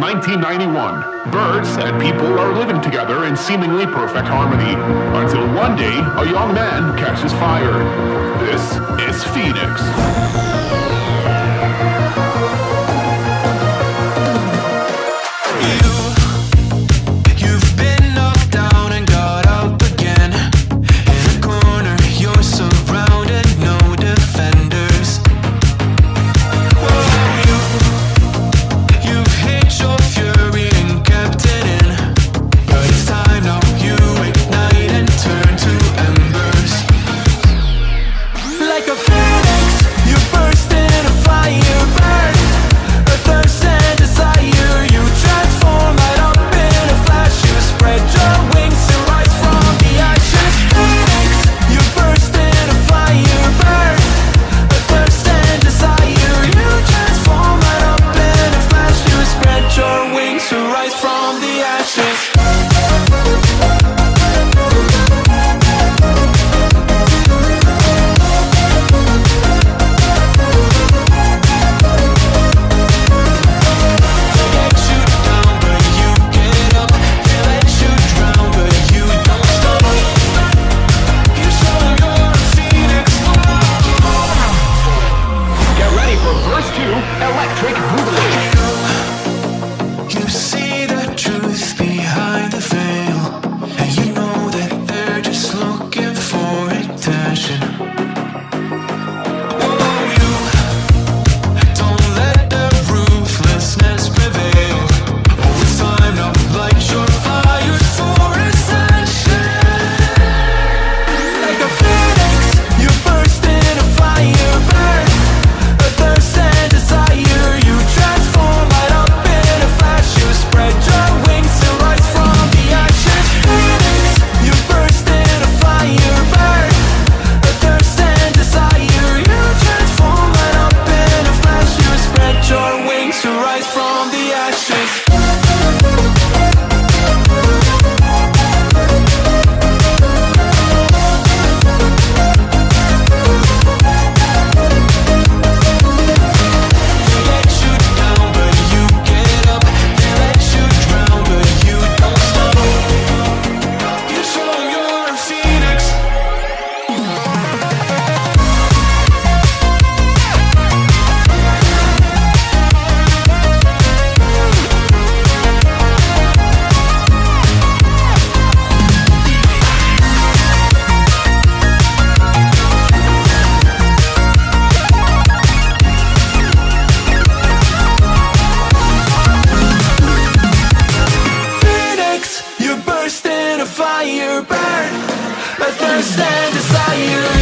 1991, birds and people are living together in seemingly perfect harmony, until one day a young man catches fire. This is Phoenix. electric boogaloo. understand desire